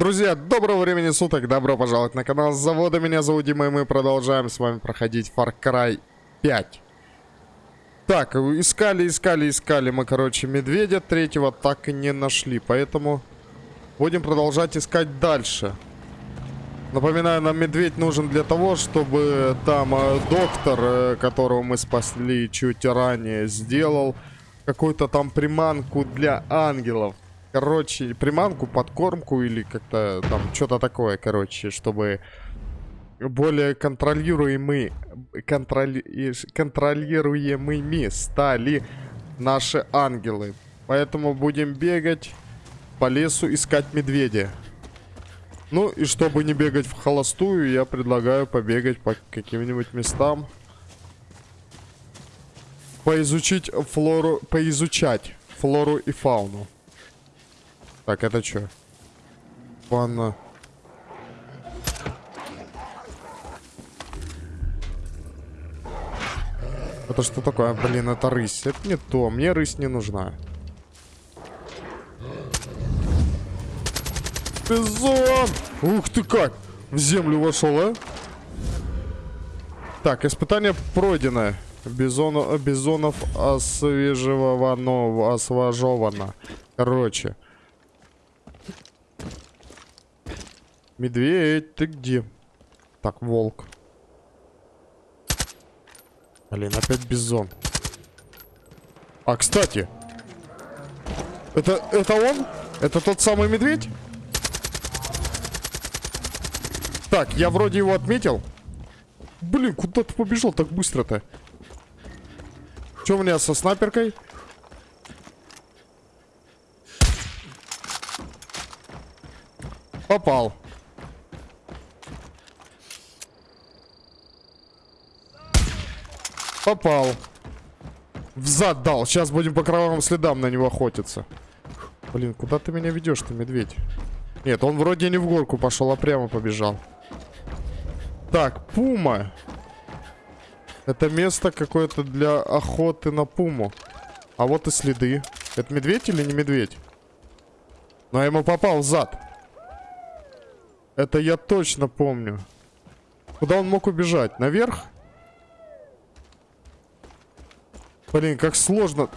Друзья, доброго времени суток, добро пожаловать на канал Завода, меня зовут Дима, и мы продолжаем с вами проходить Far Cry 5. Так, искали, искали, искали мы, короче, медведя третьего так и не нашли, поэтому будем продолжать искать дальше. Напоминаю, нам медведь нужен для того, чтобы там э, доктор, э, которого мы спасли чуть ранее, сделал какую-то там приманку для ангелов. Короче, приманку, подкормку или как-то там что-то такое, короче, чтобы более контролируемый, контроли, контролируемыми стали наши ангелы. Поэтому будем бегать по лесу искать медведя. Ну и чтобы не бегать в холостую, я предлагаю побегать по каким-нибудь местам. Поизучить флору, поизучать флору и фауну. Так, это что? Ванна. Это что такое? Блин, это рысь. Это не то. Мне рысь не нужна. Бизон! Ух ты как! В землю вошел, а? Так, испытание пройдено. Бизону, бизонов освежевано, освежевано. Короче. Медведь, ты где? Так, волк. Блин, опять бизон. А, кстати. Это, это он? Это тот самый медведь? Так, я вроде его отметил. Блин, куда ты побежал так быстро-то? Что у меня со снайперкой? Попал. Попал. В зад дал. Сейчас будем по кровавым следам на него охотиться. Блин, куда ты меня ведешь ты, медведь? Нет, он вроде не в горку пошел, а прямо побежал. Так, пума. Это место какое-то для охоты на пуму. А вот и следы. Это медведь или не медведь? Но я ему попал в зад. Это я точно помню. Куда он мог убежать? Наверх? Блин, как сложно.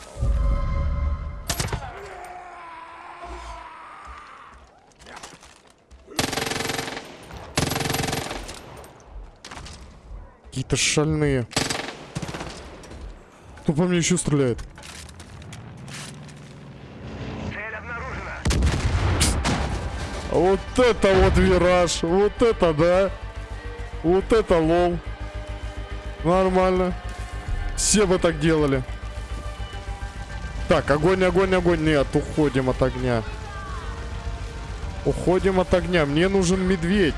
Какие-то шальные. Кто по мне еще стреляет? Вот это вот вираж. Вот это да. Вот это лол. Нормально. Все бы так делали. Так, огонь, огонь, огонь. Нет, уходим от огня. Уходим от огня. Мне нужен медведь.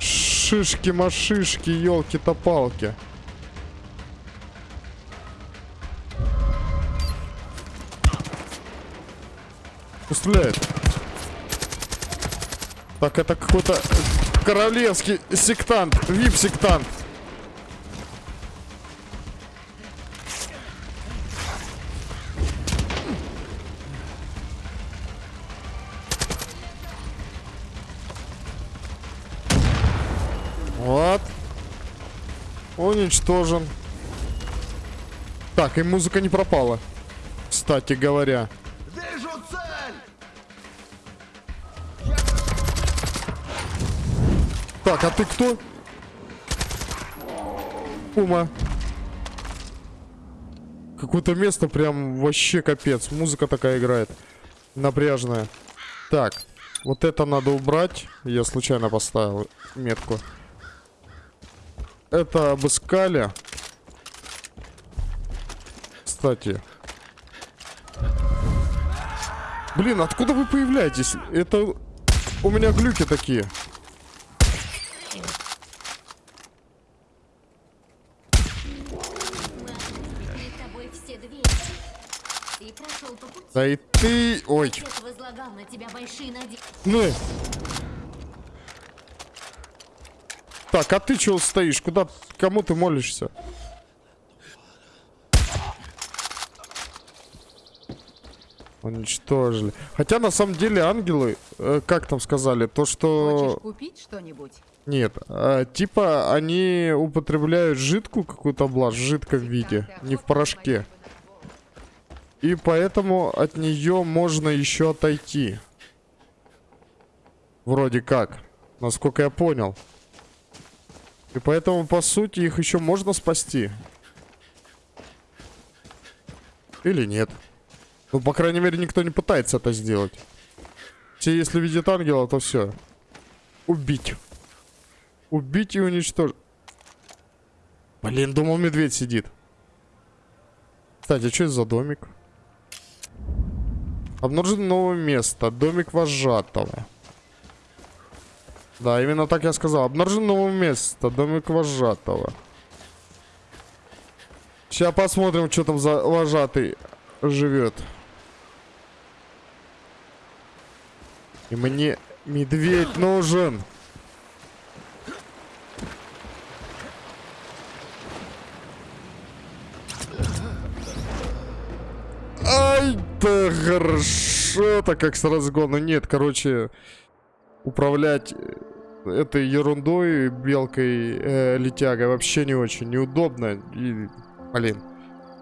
Шишки-машишки, елки-то-палки. Стреляет. Так, это какой-то королевский сектант. Вип-сектант. Уничтожен. Так, и музыка не пропала. Кстати говоря. Вижу цель! Так, а ты кто? Ума. Какое-то место прям вообще капец. Музыка такая играет. Напряжная. Так, вот это надо убрать. Я случайно поставил метку это обыскали. Кстати. Блин, откуда вы появляетесь? Это у меня глюки такие. Да и ты... Ой. Ну. Так, а ты чего стоишь? Куда? Кому ты молишься? Уничтожили. Хотя на самом деле ангелы, э, как там сказали, то что... Хочешь купить что-нибудь? Нет, э, типа они употребляют жидкую какую-то блажь в жидком виде, не в порошке. И поэтому от нее можно еще отойти. Вроде как. Насколько я понял. И поэтому, по сути, их еще можно спасти. Или нет. Ну, по крайней мере, никто не пытается это сделать. Все, если видят ангела, то все. Убить. Убить и уничтожить. Блин, думал, медведь сидит. Кстати, что это за домик? Обнаружено новое место. Домик вожатого. Да, именно так я сказал. Обнаружено новое место. Домик вожатого. Сейчас посмотрим, что там за вожатый живет. И мне медведь нужен. Ай, да хорошо-то как с разгона. Нет, короче, управлять этой ерундой, белкой, э, летягой вообще не очень неудобно. И, блин,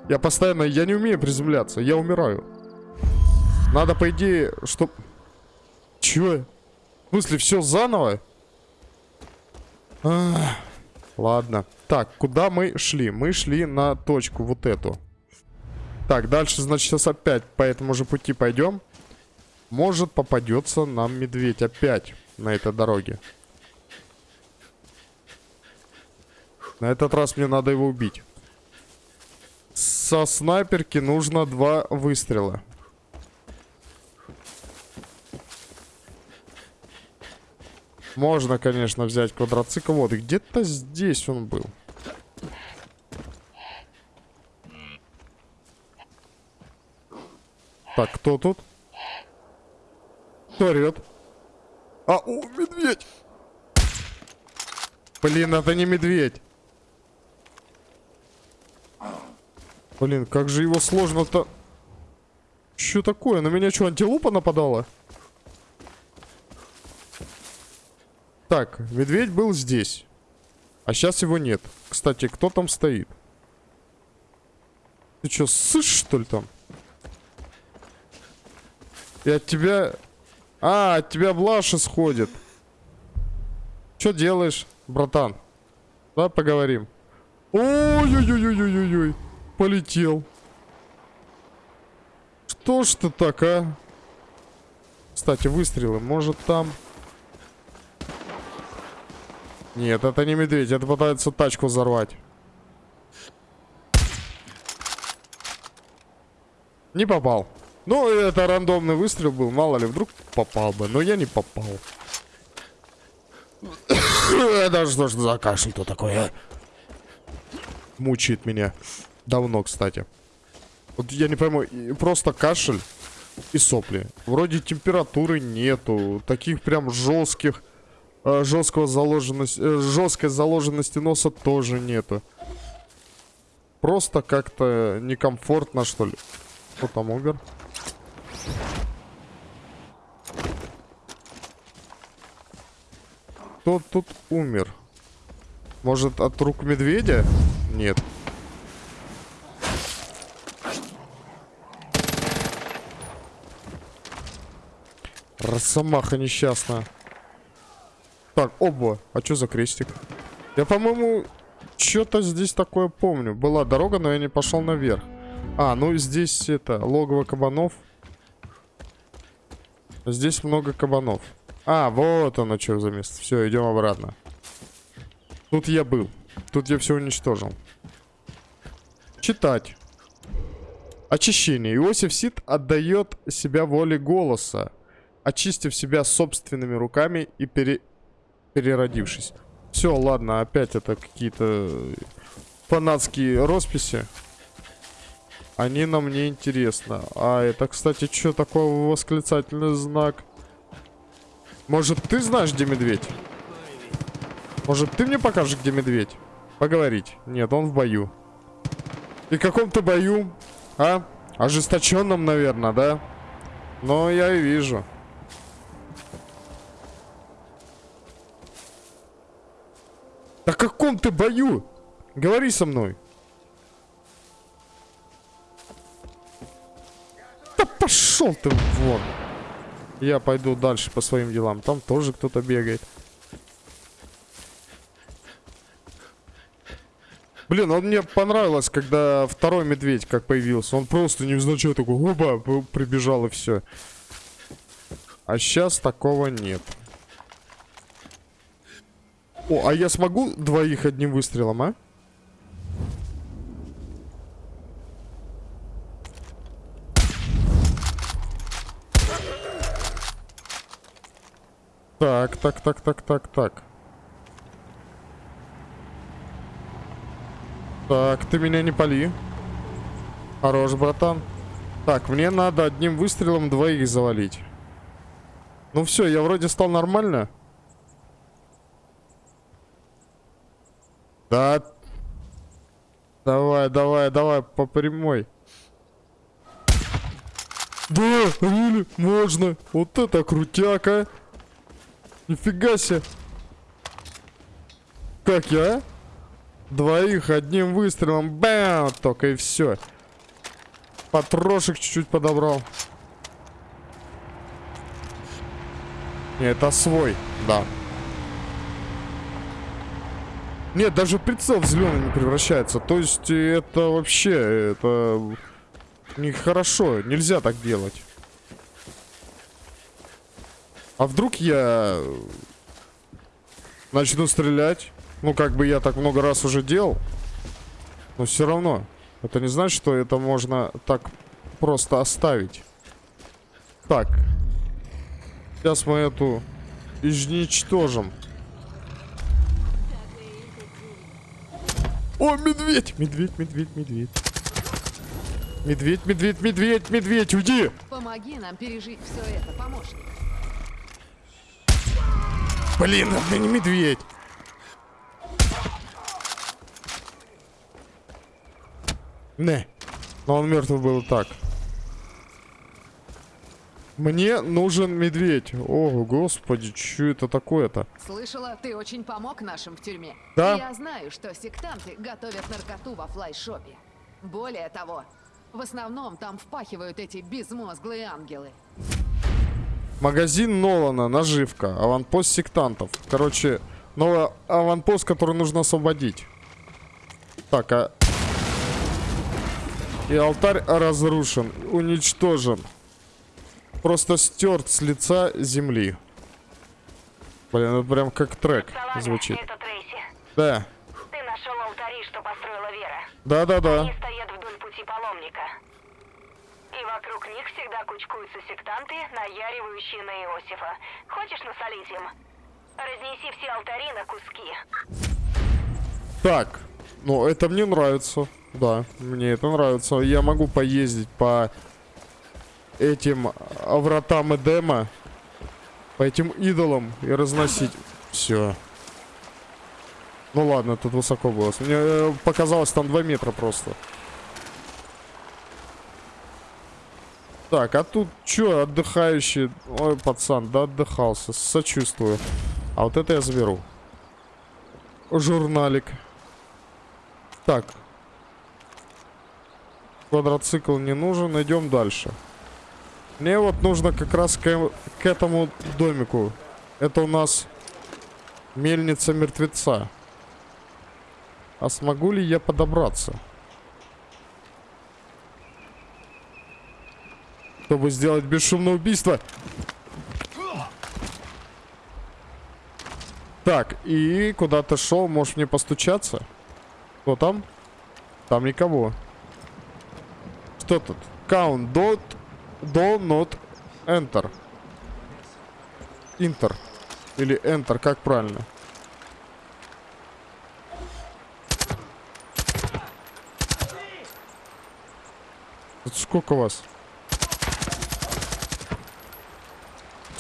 я постоянно, я не умею приземляться, я умираю. Надо, по идее, чтоб... Чё? В смысле, все заново? Ах, ладно. Так, куда мы шли? Мы шли на точку вот эту. Так, дальше, значит, сейчас опять по этому же пути пойдем. Может, попадется нам медведь опять на этой дороге. На этот раз мне надо его убить. Со снайперки нужно два выстрела. Можно, конечно, взять квадроцикл. Вот, где-то здесь он был. Так, кто тут? Кто орет? А, о, медведь! Блин, это не медведь. Блин, как же его сложно-то... Что такое? На меня что, антилопа нападала? Так, медведь был здесь. А сейчас его нет. Кстати, кто там стоит? Ты что, сышь, что ли, там? От тебя... А, от тебя блаш исходит. Что делаешь, братан? Давай поговорим. Ой-ой-ой-ой-ой-ой. Полетел. Что ж ты так, а? Кстати, выстрелы. Может там... Нет, это не медведь. Это пытается тачку взорвать. Не попал. Ну, это рандомный выстрел был. Мало ли, вдруг попал бы. Но я не попал. Это что ж за кашель-то такой, а? Мучает меня. Давно, кстати. Вот я не пойму, просто кашель и сопли. Вроде температуры нету. Таких прям жестких, э, жесткого заложенности, э, жесткой заложенности носа тоже нету. Просто как-то некомфортно, что ли. Кто там умер? Кто тут умер? Может, от рук медведя? Нет. Росомаха несчастная. Так, оба. А что за крестик? Я, по-моему, что-то здесь такое помню. Была дорога, но я не пошел наверх. А, ну здесь это, логово кабанов. Здесь много кабанов. А, вот оно что за место. Все, идем обратно. Тут я был. Тут я все уничтожил. Читать. Очищение. Иосиф Сид отдает себя воле голоса очистив себя собственными руками и пере... переродившись. Все, ладно, опять это какие-то фанатские росписи. Они нам не интересны. А это, кстати, что такое восклицательный знак? Может, ты знаешь, где медведь? Может, ты мне покажешь, где медведь? Поговорить. Нет, он в бою. И каком-то бою, а? Ожесточенном, наверное, да? Но я и вижу. Да каком ты бою? Говори со мной. Да пошел ты вон. Я пойду дальше по своим делам. Там тоже кто-то бегает. Блин, он мне понравилось, когда второй медведь как появился. Он просто невзначай такой, оба, прибежал и все. А сейчас такого нет. О, а я смогу двоих одним выстрелом, а? Так, так, так, так, так, так. Так, ты меня не пали. Хорош, братан. Так, мне надо одним выстрелом двоих завалить. Ну все, я вроде стал нормально. Да. Давай, давай, давай, по прямой. Да, можно. Вот это крутяка. Нифига себе. Как я? Двоих одним выстрелом. Бам! Только и все. Патрошек чуть-чуть подобрал. Не, это свой, да. Нет, даже прицел в зеленый не превращается. То есть это вообще, это нехорошо. Нельзя так делать. А вдруг я начну стрелять? Ну, как бы я так много раз уже делал. Но все равно. Это не значит, что это можно так просто оставить. Так. Сейчас мы эту изничтожим. О, медведь! Медведь, медведь, медведь. Медведь, медведь, медведь, медведь, уйди! Помоги нам пережить все это, помощник. Блин, это не медведь. Не. Но он мертвый был так. Мне нужен медведь. О, господи, что это такое-то? Слышала, ты очень помог нашим в тюрьме. Да. Я знаю, что сектанты готовят наркоту во флайшопе. Более того, в основном там впахивают эти безмозглые ангелы. Магазин Нолана, наживка, аванпост сектантов. Короче, новый аванпост, который нужно освободить. Так, а и алтарь разрушен, уничтожен. Просто стерт с лица земли. Блин, это прям как трек звучит. Да. Ты нашел алтари, что построила Вера. Да-да-да. Они стоят вдоль пути паломника. И вокруг них всегда кучкуются сектанты, наяривающие на Иосифа. Хочешь насолить им? Разнеси все алтари на куски. Так, ну это мне нравится. Да, мне это нравится. Я могу поездить по этим вратам Эдема, по этим идолам и разносить. Все. Ну ладно, тут высоко было. Мне э, показалось там 2 метра просто. Так, а тут что, отдыхающий? Ой, пацан, да отдыхался. Сочувствую. А вот это я заберу. Журналик. Так, Квадроцикл не нужен, идем дальше. Мне вот нужно как раз к, к этому домику. Это у нас мельница мертвеца. А смогу ли я подобраться? Чтобы сделать бесшумное убийство. Так, и куда ты шел? Можешь мне постучаться? Кто там? Там никого. Что тут? Count dot do not enter. Enter. Или enter, как правильно? Тут сколько вас?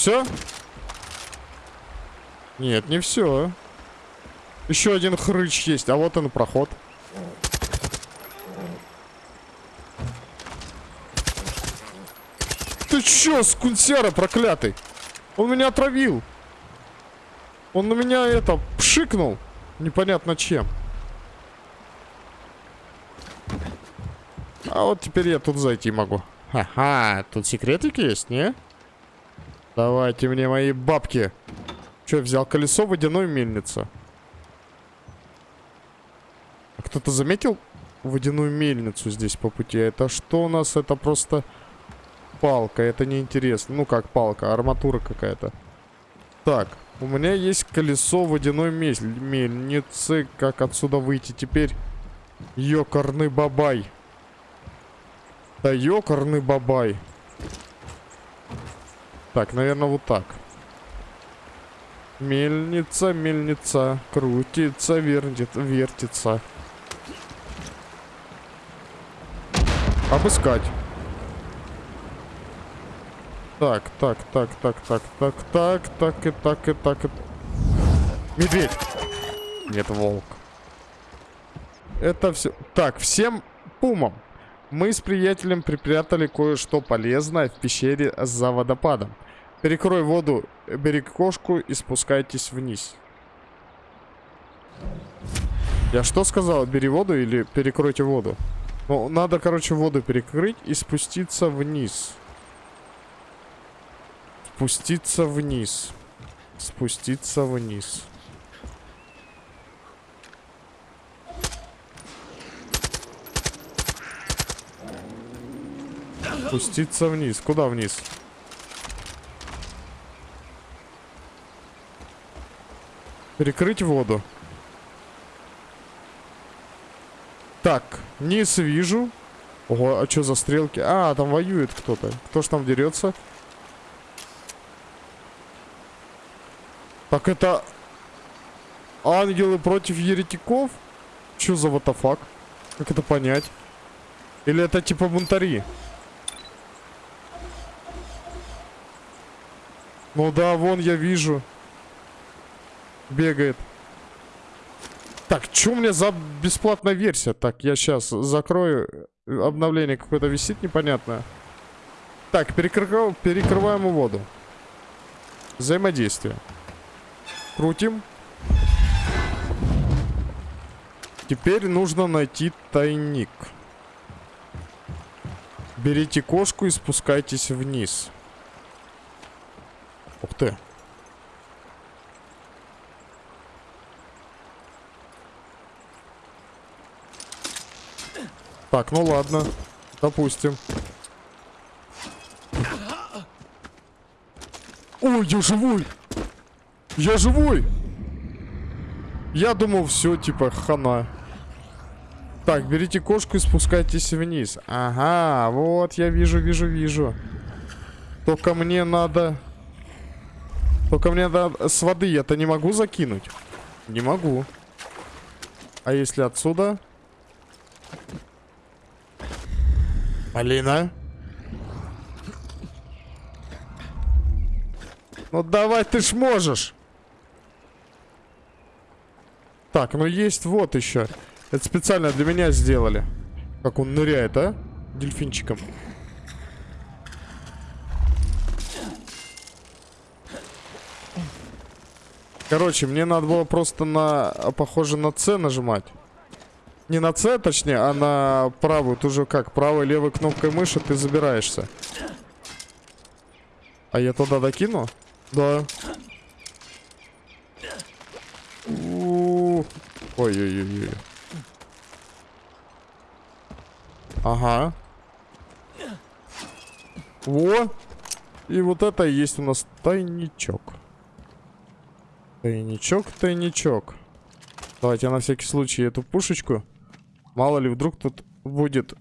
Все? Нет, не все. Еще один хрыч есть, а вот он проход. Ты чё, скунсера проклятый? Он меня отравил. Он на меня это, пшикнул. Непонятно чем. А вот теперь я тут зайти могу. Ха-ха, тут секретики есть, не? Давайте мне мои бабки. Че, взял колесо водяной мельницы? А кто-то заметил водяную мельницу здесь по пути? Это что у нас? Это просто палка. Это неинтересно. Ну, как палка, арматура какая-то. Так, у меня есть колесо водяной мельницы. Как отсюда выйти теперь? Ёкарный бабай. Да ёкарный бабай. Так, наверное, вот так. Мельница, мельница, крутится, вертит, вертится. Обыскать. Так, так, так, так, так, так, так, так и так и так и... Медведь! Нет, волк. Это все... Так, всем пумам. Мы с приятелем припрятали кое-что полезное в пещере за водопадом. Перекрой воду, бери кошку и спускайтесь вниз. Я что сказал? Бери воду или перекройте воду? Ну, надо, короче, воду перекрыть и спуститься вниз. Спуститься вниз. Спуститься вниз. Спуститься вниз. Куда вниз? Перекрыть воду. Так, низ вижу. Ого, а что за стрелки? А, там воюет кто-то. Кто ж там дерется? Так это... Ангелы против еретиков? Что за ватафак? Как это понять? Или это типа бунтари? Ну да, вон я вижу. Бегает. Так, что у меня за бесплатная версия? Так, я сейчас закрою. Обновление какое-то висит непонятное. Так, перекрываем, перекрываем воду. Взаимодействие. Крутим. Теперь нужно найти тайник. Берите кошку и спускайтесь вниз. Ух ты. Так, ну ладно. Допустим. Ой, я живой! Я живой! Я думал, все, типа, хана. Так, берите кошку и спускайтесь вниз. Ага, вот, я вижу, вижу, вижу. Только мне надо... Только мне надо... С воды я-то не могу закинуть? Не могу. А если отсюда? Алина? Ну давай, ты ж можешь. Так, ну есть вот еще. Это специально для меня сделали. Как он ныряет, а? Дельфинчиком. Короче, мне надо было просто на... Похоже на С нажимать. Не на С, точнее, а на правую. Тут же как, правой, левой кнопкой мыши ты забираешься. А я туда докину? Да. Ой-ой-ой. Ага. Во! И вот это и есть у нас тайничок. Тайничок, тайничок. Давайте на всякий случай эту пушечку. Мало ли, вдруг тут будет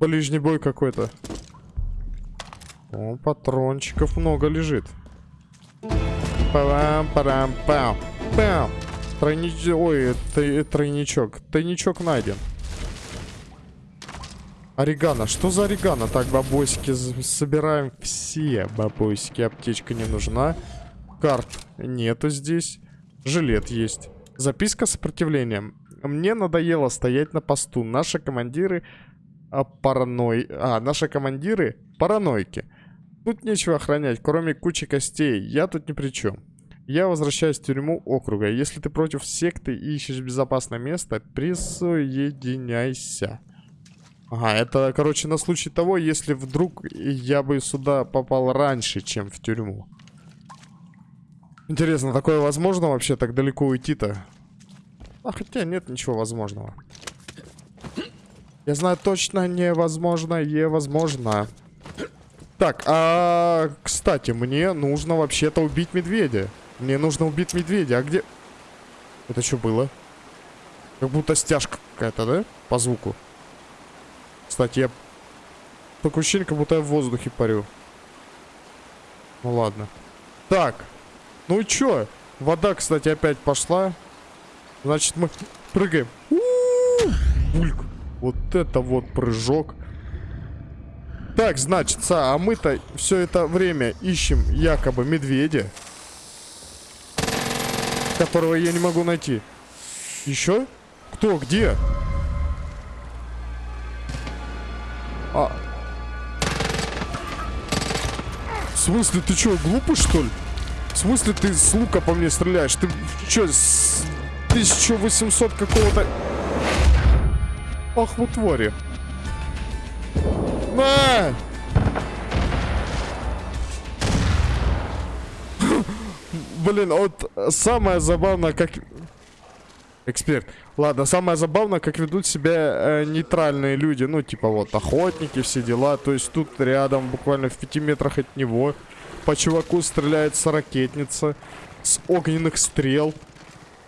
ближний бой какой-то. О, патрончиков много лежит. Пам-парам-пам. Пам. Тройнич... Ой, тройничок. Тайничок найден. Орегано. Что за орегано? Так, бабосики собираем все. Бабосики. Аптечка не нужна. Карт нету здесь. Жилет есть. Записка с сопротивлением. Мне надоело стоять на посту. Наши командиры а, параной... А, наши командиры паранойки. Тут нечего охранять, кроме кучи костей. Я тут ни при чем. Я возвращаюсь в тюрьму округа. Если ты против секты и ищешь безопасное место, присоединяйся. Ага, это, короче, на случай того, если вдруг я бы сюда попал раньше, чем в тюрьму. Интересно, такое возможно вообще так далеко уйти-то? А хотя нет ничего возможного. Я знаю точно невозможно, невозможно. Так, а кстати, мне нужно вообще-то убить медведя. Мне нужно убить медведя. А где... Это что было? Как будто стяжка какая-то, да? По звуку. Кстати, я... Такое ощущение, как будто я в воздухе парю. Ну ладно. Так. Ну и чё? Вода, кстати, опять пошла. Значит, мы прыгаем. У! Бульк. Вот это вот прыжок. Так, значит, а мы-то все это время ищем якобы медведя. Которого я не могу найти. Еще? Кто? Где? А... В смысле, ты что, глупый, что ли? В смысле, ты с лука по мне стреляешь? Ты что, с 1800 какого-то... Ах, вы твари. На! Блин, вот самое забавное, как... Эксперт. Ладно, самое забавное, как ведут себя э, нейтральные люди. Ну, типа вот, охотники, все дела. То есть тут рядом, буквально в пяти метрах от него, по чуваку стреляется ракетница с огненных стрел.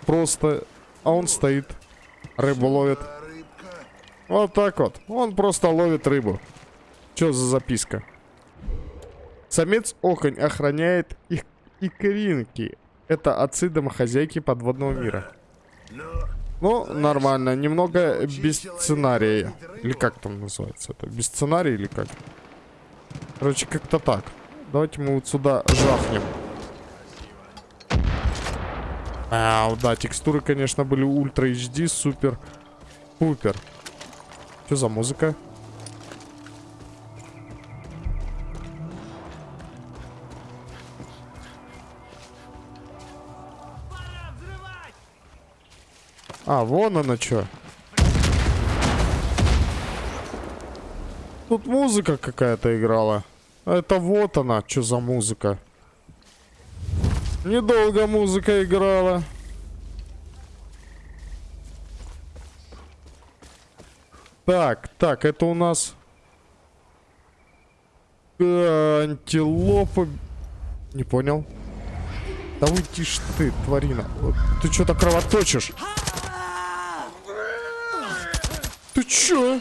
Просто... А он стоит, рыбу ловит. Вот так вот. Он просто ловит рыбу. Что за записка? Самец оконь охраняет их икринки. Это отцы домохозяйки подводного мира. Ну, нормально. Немного без сценария. Или как там называется это? Без сценария или как? Короче, как-то так. Давайте мы вот сюда жахнем. А, да, текстуры, конечно, были ультра HD, супер, пупер. Что за музыка? А, вон она что. Тут музыка какая-то играла. Это вот она, что за музыка. Недолго музыка играла. Так, так, это у нас... Антилопа... Не понял. Да уйди ж ты, тварина. Ты что-то кровоточишь. Ты чё?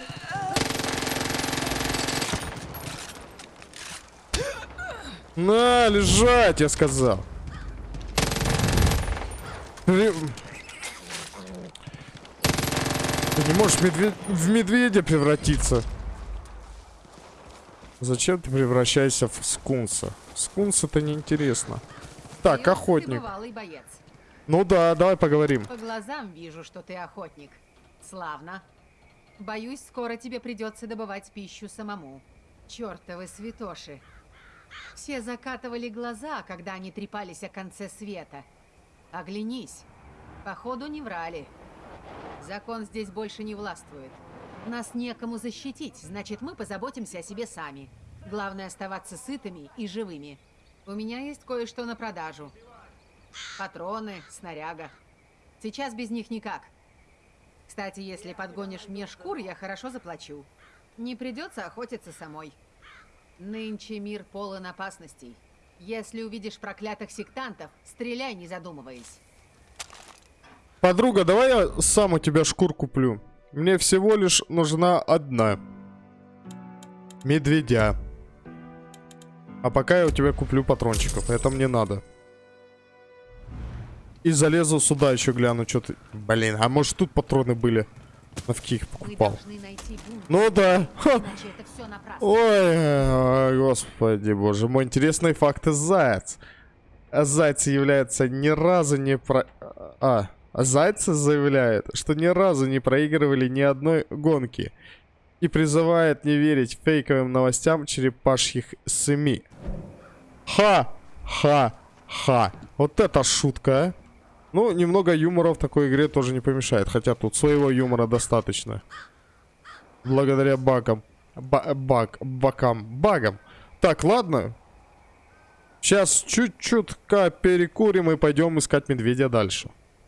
На, лежать, я сказал. Ты не можешь медведь... в медведя превратиться. Зачем ты превращаешься в скунса? Скунс это неинтересно. Так, охотник. Ну да, давай поговорим. По глазам вижу, что ты охотник. Славно. Боюсь, скоро тебе придется добывать пищу самому. Чёртовы святоши. Все закатывали глаза, когда они трепались о конце света. Оглянись. Походу, не врали. Закон здесь больше не властвует. Нас некому защитить, значит, мы позаботимся о себе сами. Главное оставаться сытыми и живыми. У меня есть кое-что на продажу. Патроны, снаряга. Сейчас без них никак. Кстати, если подгонишь мне шкур, я хорошо заплачу. Не придется охотиться самой. Нынче мир полон опасностей. Если увидишь проклятых сектантов, стреляй, не задумываясь. Подруга, давай я сам у тебя шкур куплю. Мне всего лишь нужна одна. Медведя. А пока я у тебя куплю патрончиков. Это мне надо. И залезу сюда еще гляну, что ты... Блин, а может тут патроны были? Навки их покупал. Ну да. Ой, господи, боже мой. Интересные факты Заяц. Заяц является ни разу не про... А, Зайцы заявляет, что ни разу не проигрывали ни одной гонки. и призывает не верить фейковым новостям черепашьих СМИ. Ха-ха-ха. Вот это шутка, а. Ну, немного юмора в такой игре тоже не помешает. Хотя тут своего юмора достаточно. Благодаря багам. Ба баг, бакам, багам. Так, ладно. Сейчас чуть-чутка перекурим и пойдем искать медведя дальше.